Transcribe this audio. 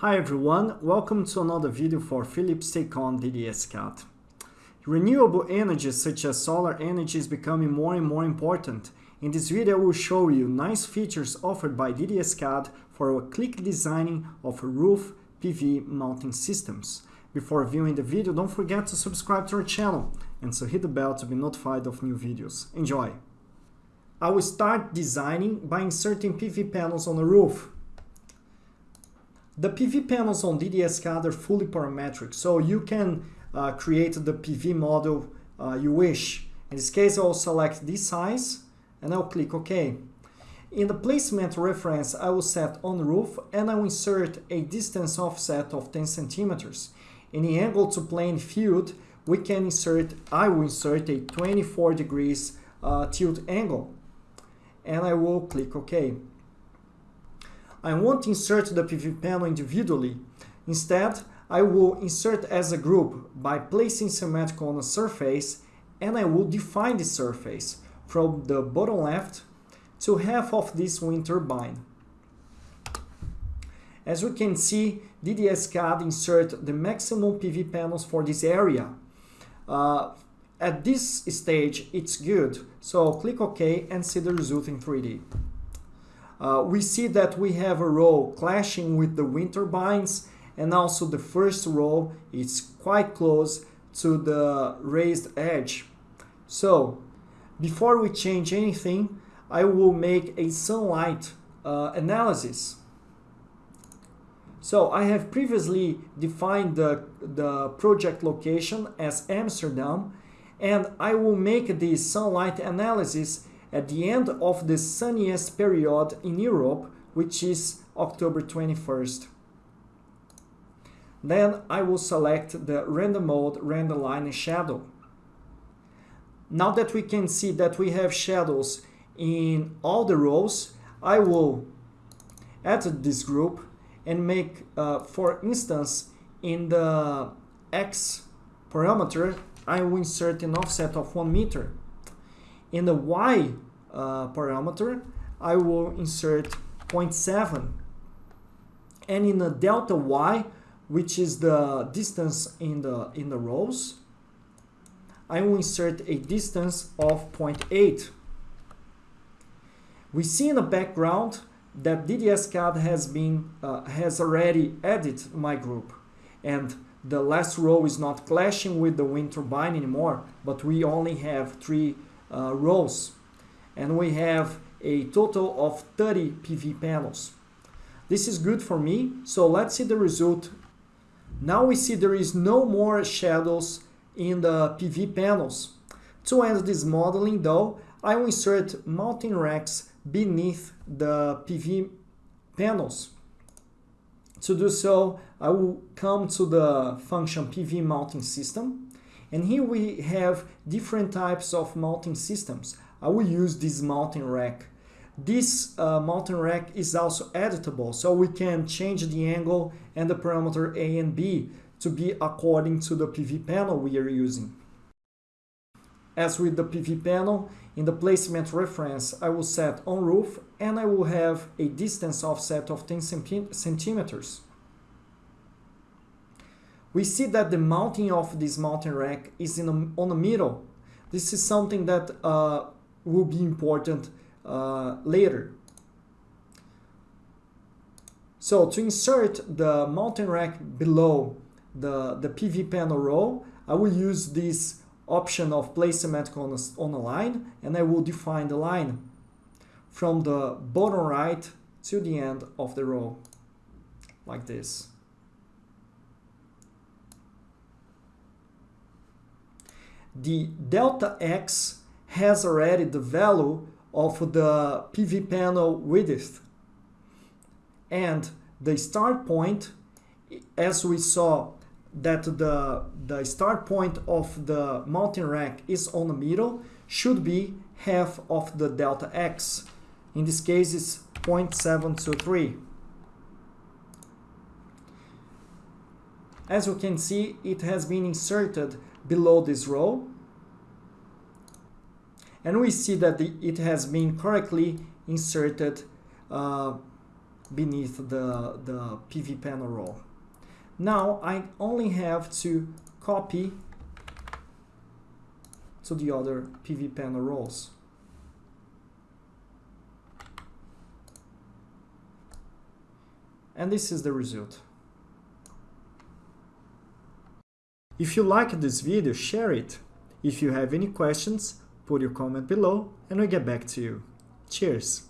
Hi everyone, welcome to another video for Philips Take-On DDS-CAD. Renewable energy such as solar energy is becoming more and more important. In this video I will show you nice features offered by DDS-CAD for a click designing of roof PV mounting systems. Before viewing the video, don't forget to subscribe to our channel and to hit the bell to be notified of new videos. Enjoy! I will start designing by inserting PV panels on the roof. The PV panels on DDS-CAD are fully parametric, so you can uh, create the PV model uh, you wish. In this case, I'll select this size and I'll click OK. In the placement reference, I will set on roof and I will insert a distance offset of 10 centimeters. In the angle to plane field, we can insert, I will insert a 24 degrees uh, tilt angle and I will click OK. I won't insert the PV panel individually. Instead, I will insert as a group by placing symmetrical on a surface and I will define the surface from the bottom left to half of this wind turbine. As we can see, DDS-CAD insert the maximum PV panels for this area. Uh, at this stage, it's good, so click OK and see the result in 3D. Uh, we see that we have a row clashing with the wind turbines and also the first row is quite close to the raised edge. So before we change anything, I will make a sunlight uh, analysis. So I have previously defined the, the project location as Amsterdam and I will make the sunlight analysis at the end of the sunniest period in Europe, which is October 21st. Then I will select the render mode, render line and shadow. Now that we can see that we have shadows in all the rows, I will add this group and make, uh, for instance, in the X parameter, I will insert an offset of 1 meter. In the Y uh, parameter, I will insert 0.7. And in the delta Y, which is the distance in the, in the rows, I will insert a distance of 0.8. We see in the background that DDS-CAD has been uh, has already added my group and the last row is not clashing with the wind turbine anymore but we only have three uh, rows and we have a total of 30 PV panels. This is good for me, so let's see the result. Now we see there is no more shadows in the PV panels. To end this modeling though, I will insert mounting racks beneath the PV panels. To do so, I will come to the function PV mounting system and here we have different types of mounting systems. I will use this mounting rack. This uh, mounting rack is also editable, so we can change the angle and the parameter A and B to be according to the PV panel we are using. As with the PV panel, in the placement reference, I will set on roof and I will have a distance offset of 10 centimeters. We see that the mounting of this mounting rack is in a, on the middle. This is something that uh, will be important uh, later. So to insert the mounting rack below the, the PV panel row, I will use this option of place symmetrical on a, on a line and I will define the line from the bottom right to the end of the row like this. The delta x has already the value of the PV panel width. And the start point, as we saw that the, the start point of the mounting rack is on the middle, should be half of the delta x. In this case, it's 0.723. As you can see, it has been inserted below this row and we see that the, it has been correctly inserted uh, beneath the, the PV panel row. Now I only have to copy to the other PV panel rows. And this is the result. If you liked this video, share it. If you have any questions, put your comment below and we'll get back to you. Cheers!